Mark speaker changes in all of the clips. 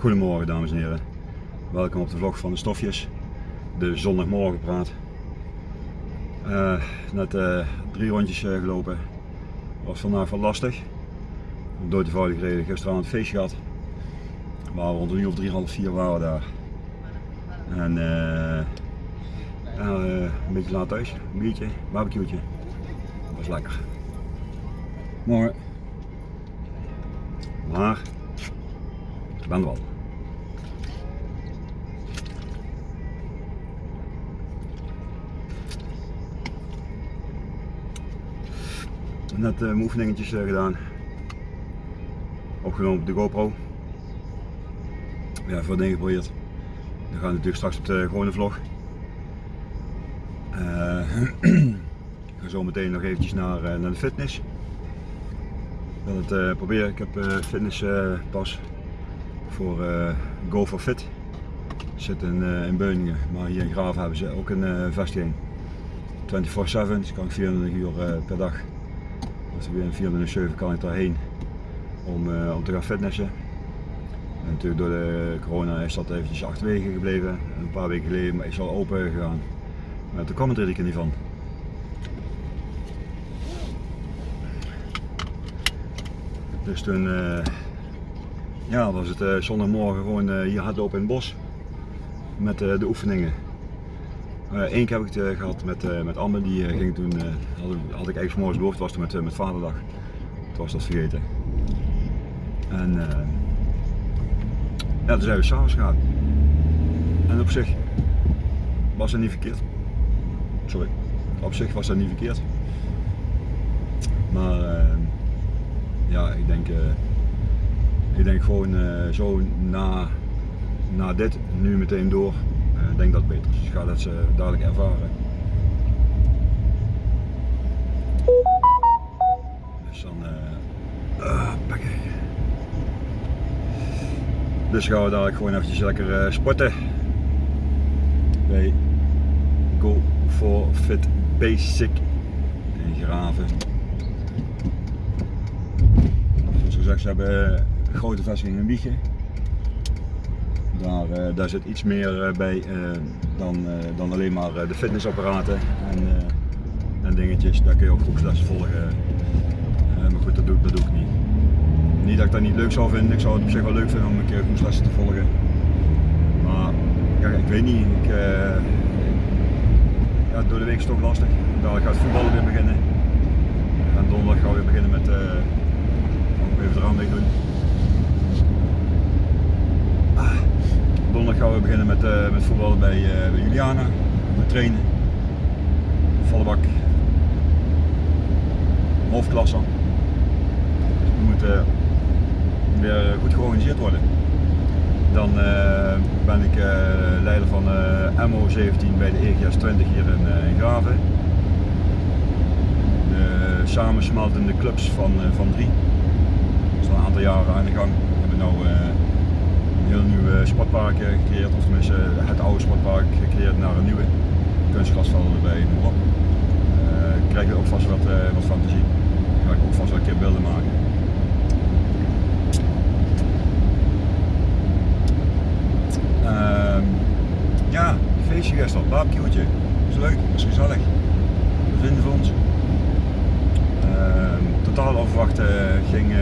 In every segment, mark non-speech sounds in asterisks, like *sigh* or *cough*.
Speaker 1: Goedemorgen dames en heren. Welkom op de vlog van de stofjes. De zondagmorgenpraat. Uh, net uh, drie rondjes uh, gelopen. Was vandaag wel lastig. Door de voudige reden gisteravond het feestje gehad. Waar we rond een uur of drie, half vier waren daar. En een beetje laat thuis. Een biertje, barbecue'tje. Dat was lekker. Morgen. Maar ik ben er wel. Net uh, oefeningetjes uh, gedaan. Opgenomen op de GoPro. Ja, veel dingen geprobeerd. Dan gaan we natuurlijk straks op de gewone vlog. Uh, *clears throat* ik ga zo meteen nog eventjes naar, naar de fitness. Ik wil het proberen. Ik heb fitness pas voor Go for Fit. Zit in, in Beuningen, maar hier in Graven hebben ze ook een vestiging. 24-7, dus kan ik 24 uur per dag dus een 4 7 kan ik daarheen om, uh, om te gaan fitnessen. En natuurlijk door de corona is dat eventjes achterwege gebleven. Een paar weken geleden is al open gegaan. Maar toen kwam het er niet van. Dus toen uh, ja, was het uh, zondagmorgen gewoon hier hardlopen in het bos met de oefeningen. Eén uh, keer heb ik het uh, gehad met, uh, met Amber, die ging toen, had, had, ik eigenlijk morgens beloofd, was toen met, met vaderdag. Toen was dat vergeten. En ja, toen zijn we s'avonds gegaan. En op zich was dat niet verkeerd. Sorry. Op zich was dat niet verkeerd. Maar ja, ik denk, ik denk gewoon zo na, na dit nu meteen door denk dat beter is. Ik ga dat ze dadelijk ervaren. Dus dan uh, uh, Dus gaan we dadelijk gewoon eventjes lekker uh, sporten. Bij Go for Fit Basic in Graven. Zoals gezegd, ze hebben grote vestiging in Wiegen. Daar, uh, daar zit iets meer uh, bij uh, dan, dan alleen maar de fitnessapparaten en, en dingetjes. Daar kun je ook groepslessen volgen. maar goed, dat doe, dat doe ik niet. Niet dat ik dat niet leuk zou vinden, ik zou het op zich wel leuk vinden om een keer groepslessen te volgen. Maar ja, ik weet niet, ik, ja, door de week is het toch lastig. Dadelijk gaat voetballen weer beginnen. En donderdag gaan we weer beginnen met, even de doen. Donderdag gaan we beginnen met, uh, met voetballen bij, uh, bij Juliana. We trainen. Volle bak. We moeten weer goed georganiseerd worden. Dan uh, ben ik leider van MO17 bij de EGS 20 hier in, in Graven. De samensmeltende clubs van, van drie. Dat is al een aantal jaren aan de gang. We hebben nou heel nieuwe sportpark gecreëerd, of tenminste het oude sportpark gecreëerd naar een nieuwe kunstgrasvelden erbij, noem op. Uh, krijg je ook vast wat, uh, wat. Dan ga ik ook vast wel een keer beelden maken. Uh, ja, feestje gisteren, barbecue'tje. Dat is leuk, dat is gezellig. We vinden voor ons. Ehm, totaal onverwacht eh, ging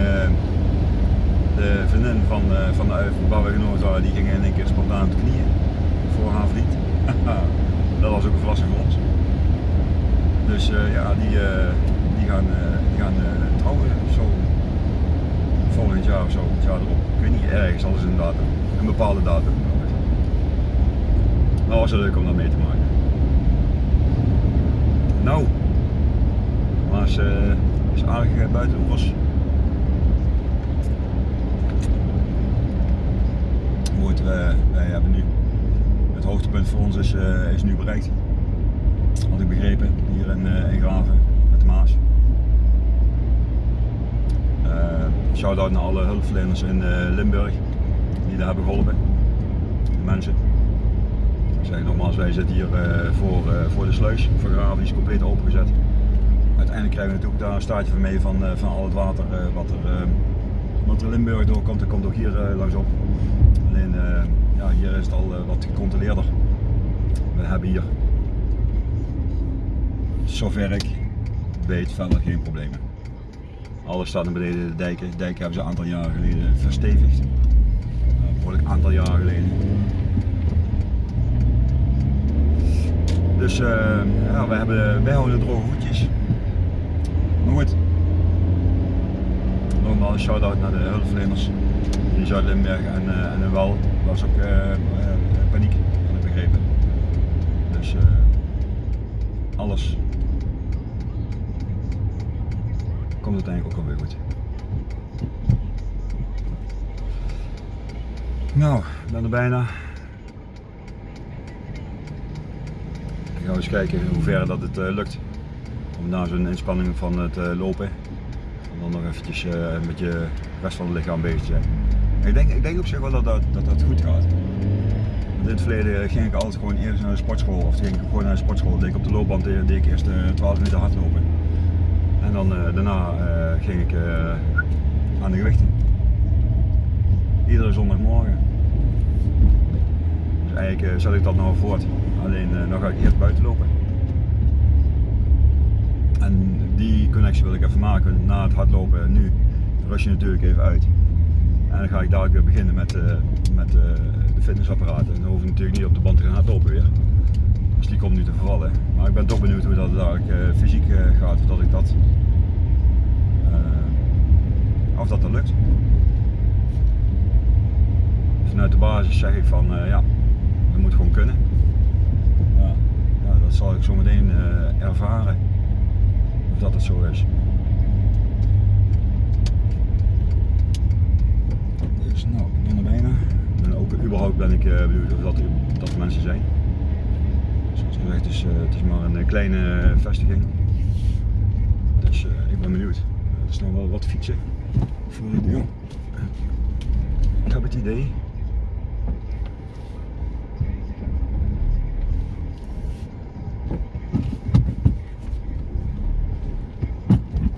Speaker 1: de vriendin van, uh, van, de, genomen waren, die ging in één keer spontaan de knieën voor haar vriend. *laughs* dat was ook een verrassing voor ons. Dus uh, ja, die, uh, die gaan, die gaan trouwen zo volgend jaar of zo, het jaar erop. Ik weet niet, ergens alles een datum, een bepaalde datum. Maar was het leuk om dat mee te maken. Nou, maar is, is aardig buiten was. Wij, wij hebben nu, het hoogtepunt voor ons is, uh, is nu bereikt. Had ik begrepen, hier in, in Graven met de Maas. Shout-out naar alle hulpverleners in Limburg die daar hebben geholpen. De mensen. Ik zeg nogmaals, wij zitten hier voor, voor de sluis voor Graven, die is compleet opengezet. Uiteindelijk krijgen we natuurlijk daar een staartje van mee van, van al het water wat er, wat er Limburg doorkomt, dat komt ook hier langs op Alleen uh, ja, hier is het al uh, wat gecontroleerder. We hebben hier, zover ik weet, verder geen problemen. Alles staat naar beneden de dijken. De dijken hebben ze een aantal jaren geleden verstevigd. Een behoorlijk aantal jaren geleden. Dus ja, we hebben, wij houden droge voetjes. Maar goed. Nogmaals een shout-out naar de hulpverleners Zuid-Limburg en, uh, en Wel was ook uh, paniek, had ik begrepen. Dus alles komt uiteindelijk ook alweer goed. Nou, ik ben er bijna. Ik ga eens kijken hoe ver dat het lukt. Om na zo'n inspanning van het lopen, om dan nog eventjes uh, met je rest van het lichaam bezig te zijn. Ik denk, ik denk ook zeg wel dat dat, dat, goed gaat. In het verleden ging ik altijd gewoon eerst naar de sportschool of ging ik gewoon naar de sportschool. Ik op de loopband deed ik eerst 12 minuten hardlopen. En dan daarna ging ik aan de gewichten. Iedere zondagmorgen. Dus eigenlijk zet ik dat nou voort. Alleen dan ga ik eerst buiten lopen. En die connectie wil ik even maken na het hardlopen. Nu rust je natuurlijk even uit. En dan ga ik dadelijk weer beginnen met, uh, met uh, de fitnessapparaten. En dan hoef ik natuurlijk niet op de band te gaan hardlopen weer. Dus die komt nu te vervallen. Maar ik ben toch benieuwd hoe dat dadelijk fysiek gaat. Of dat ik dat, of dat, lukt. Vanuit de basis zeg ik van ja, dat moet gewoon kunnen dat zal ik zo meteen ervaren of dat het zo is. Dus nou, ik ben er bijna. Ook überhaupt ben ik uh, benieuwd of dat, dat er mensen zijn. Zoals gezegd, uh, het is maar een kleine vestiging. Dus ik ben benieuwd. Er nog wel wat fietsen voor de deur. Ik heb het idee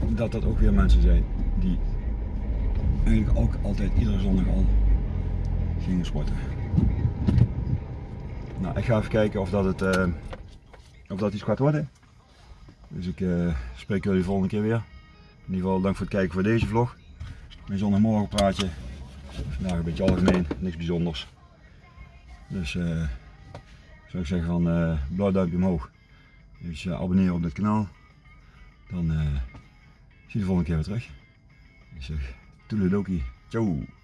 Speaker 1: dat dat ook weer mensen zijn die eigenlijk ook altijd iedere zondag al gingen sporten. Nou, ik ga even kijken of dat, het, uh, of dat iets gaat worden. Dus ik uh, spreek jullie volgende keer weer. In ieder geval dank voor het kijken voor deze vlog. Mijn zondagmorgen praatje. Vandaag een beetje algemeen, niks bijzonders. Dus uh, zou ik zeggen van blauw duimpje omhoog. Dus abonneren op dit kanaal. Dan zie je de volgende keer weer terug. Zeg, Tudelogi. Ciao.